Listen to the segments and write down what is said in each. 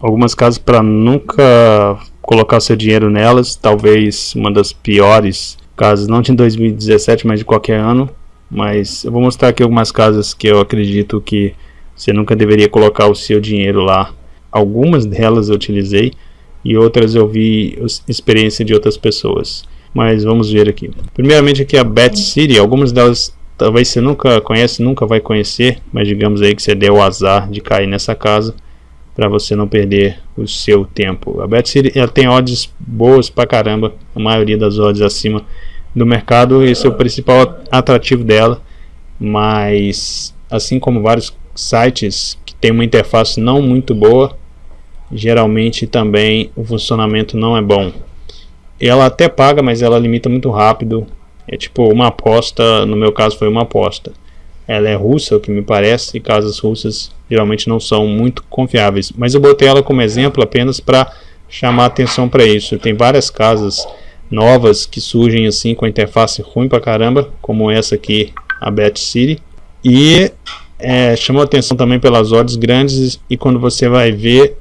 algumas casas para nunca colocar seu dinheiro nelas, talvez uma das piores casas, não de 2017, mas de qualquer ano. Mas eu vou mostrar aqui algumas casas que eu acredito que você nunca deveria colocar o seu dinheiro lá. Algumas delas eu utilizei e outras eu vi experiência de outras pessoas. Mas vamos ver aqui. Primeiramente aqui a Bet City, algumas delas talvez você nunca conhece, nunca vai conhecer, mas digamos aí que você deu o azar de cair nessa casa para você não perder o seu tempo. A Bet City ela tem odds boas pra caramba, a maioria das odds acima do mercado, esse é o principal atrativo dela, mas assim como vários sites que tem uma interface não muito boa, geralmente também o funcionamento não é bom. Ela até paga, mas ela limita muito rápido. É tipo uma aposta, no meu caso foi uma aposta. Ela é russa, o que me parece, e casas russas geralmente não são muito confiáveis. Mas eu botei ela como exemplo apenas para chamar atenção para isso. Tem várias casas novas que surgem assim com a interface ruim pra caramba, como essa aqui, a Bet City. E é, chamou atenção também pelas odds grandes e quando você vai ver,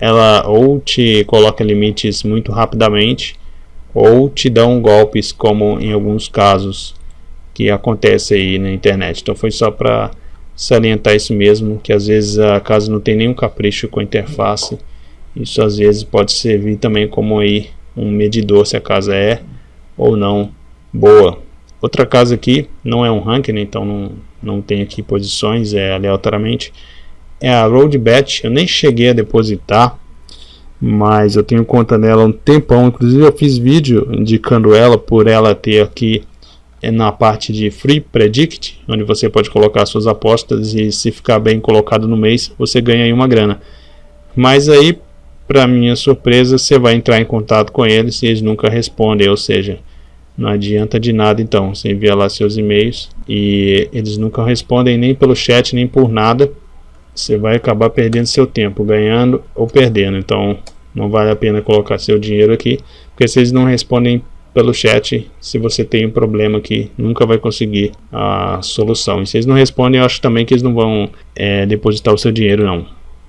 ela ou te coloca limites muito rapidamente ou te dão golpes como em alguns casos que acontece aí na internet. Então foi só para salientar isso mesmo, que às vezes a casa não tem nenhum capricho com a interface. Isso às vezes pode servir também como aí um medidor se a casa é ou não boa. Outra casa aqui, não é um ranking, então não, não tem aqui posições, é aleatoriamente. É a Roadbet, eu nem cheguei a depositar, mas eu tenho conta nela há um tempão. Inclusive eu fiz vídeo indicando ela por ela ter aqui na parte de Free Predict, onde você pode colocar suas apostas e se ficar bem colocado no mês, você ganha aí uma grana. Mas aí, para minha surpresa, você vai entrar em contato com eles e eles nunca respondem, ou seja, não adianta de nada então, você envia lá seus e-mails e eles nunca respondem nem pelo chat, nem por nada. Você vai acabar perdendo seu tempo, ganhando ou perdendo. Então, não vale a pena colocar seu dinheiro aqui, porque se eles não respondem pelo chat se você tem um problema que nunca vai conseguir a solução. E se eles não respondem, eu acho também que eles não vão é, depositar o seu dinheiro não.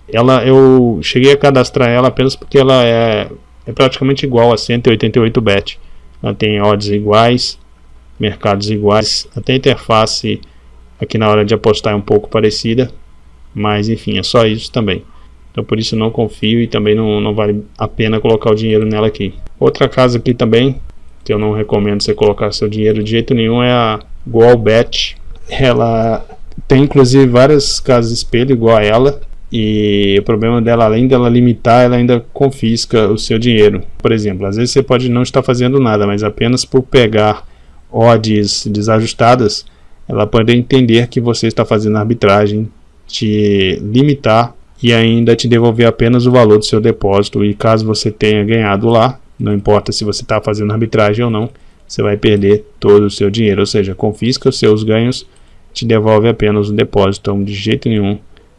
Ela, eu cheguei a cadastrar ela apenas porque ela é, é praticamente igual a 188 bet. Ela tem odds iguais, mercados iguais, até a interface aqui na hora de apostar é um pouco parecida, mas enfim, é só isso também. Então por isso não confio e também não, não vale a pena colocar o dinheiro nela aqui. Outra casa aqui também que eu não recomendo você colocar seu dinheiro de jeito nenhum é a Goalbet. Ela tem inclusive várias casas espelho igual a ela. E o problema dela, além dela limitar, ela ainda confisca o seu dinheiro. Por exemplo, às vezes você pode não estar fazendo nada, mas apenas por pegar odds desajustadas, ela pode entender que você está fazendo arbitragem, te limitar e ainda te devolver apenas o valor do seu depósito. E caso você tenha ganhado lá, não importa se você está fazendo arbitragem ou não, você vai perder todo o seu dinheiro. Ou seja, confisca os seus ganhos, te devolve apenas o depósito. Então, de jeito nenhum,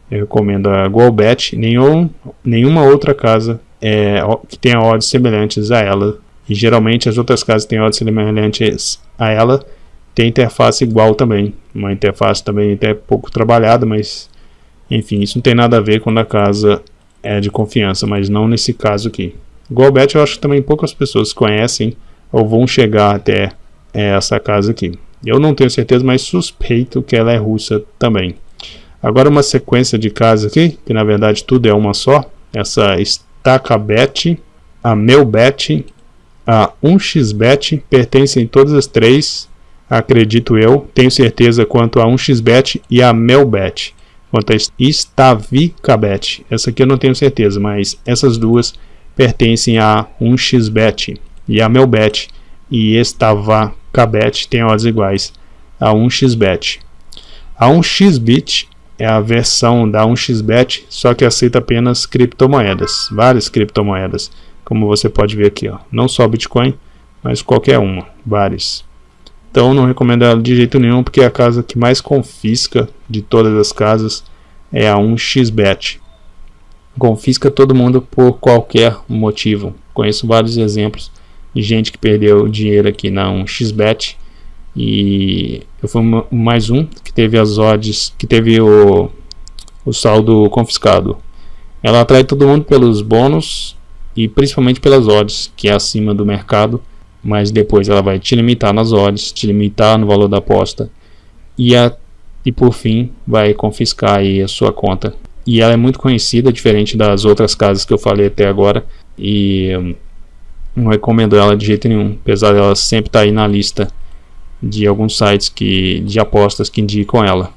eu recomendo a Golbet. Nenhum, nenhuma outra casa é, que tenha odds semelhantes a ela. E geralmente as outras casas têm odds semelhantes a ela. Tem interface igual também. Uma interface também até pouco trabalhada, mas enfim, isso não tem nada a ver quando a casa é de confiança, mas não nesse caso aqui. Golbet eu acho que também poucas pessoas conhecem ou vão chegar até é, essa casa aqui. Eu não tenho certeza, mas suspeito que ela é russa também. Agora uma sequência de casas aqui, que na verdade tudo é uma só. Essa Stacabet, a Melbet, a 1xBet, pertencem todas as três, acredito eu. Tenho certeza quanto a 1xBet e a Melbet. Quanto a Stavicabet, essa aqui eu não tenho certeza, mas essas duas pertencem a 1xBet e a Melbet e Estavacabet têm odds iguais a 1xBet. A 1xBit é a versão da 1xBet, só que aceita apenas criptomoedas, várias criptomoedas, como você pode ver aqui, ó. não só Bitcoin, mas qualquer uma, várias. Então não recomendo ela de jeito nenhum, porque a casa que mais confisca de todas as casas é a 1xBet confisca todo mundo por qualquer motivo. Conheço vários exemplos de gente que perdeu dinheiro aqui na 1xBet e eu fui mais um que teve as odds, que teve o, o saldo confiscado. Ela atrai todo mundo pelos bônus e principalmente pelas odds, que é acima do mercado, mas depois ela vai te limitar nas odds, te limitar no valor da aposta e, a, e por fim vai confiscar aí a sua conta. E ela é muito conhecida, diferente das outras casas que eu falei até agora, e hum, não recomendo ela de jeito nenhum, apesar dela sempre estar tá aí na lista de alguns sites que, de apostas que indicam ela.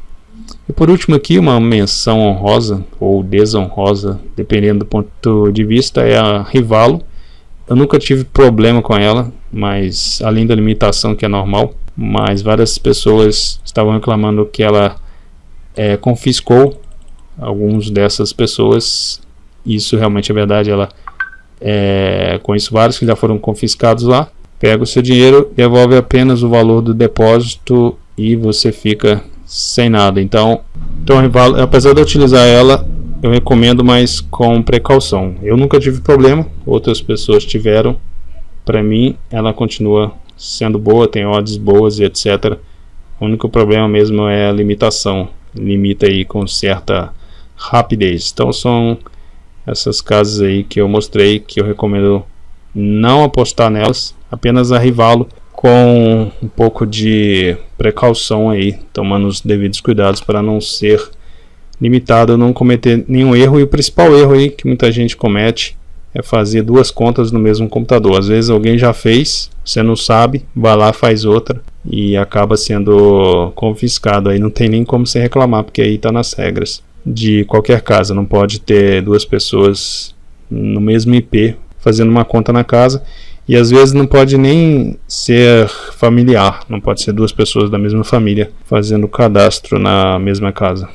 E por último aqui, uma menção honrosa ou desonrosa, dependendo do ponto de vista, é a Rivalo. Eu nunca tive problema com ela, mas além da limitação que é normal, mas várias pessoas estavam reclamando que ela é, confiscou alguns dessas pessoas. Isso realmente é verdade, ela é, conheço vários que já foram confiscados lá. Pega o seu dinheiro, devolve apenas o valor do depósito e você fica sem nada. Então, então apesar de eu utilizar ela, eu recomendo, mas com precaução. Eu nunca tive problema, outras pessoas tiveram. Para mim, ela continua sendo boa, tem odds boas e etc. O único problema mesmo é a limitação. Limita aí com certa rapidez. Então são essas casas aí que eu mostrei que eu recomendo não apostar nelas, apenas arrivá-lo com um pouco de precaução aí, tomando os devidos cuidados para não ser limitado, não cometer nenhum erro. E o principal erro aí que muita gente comete é fazer duas contas no mesmo computador. Às vezes alguém já fez, você não sabe, vai lá faz outra e acaba sendo confiscado. Aí não tem nem como você reclamar, porque aí está nas regras de qualquer casa. Não pode ter duas pessoas no mesmo IP fazendo uma conta na casa e às vezes não pode nem ser familiar, não pode ser duas pessoas da mesma família fazendo cadastro na mesma casa.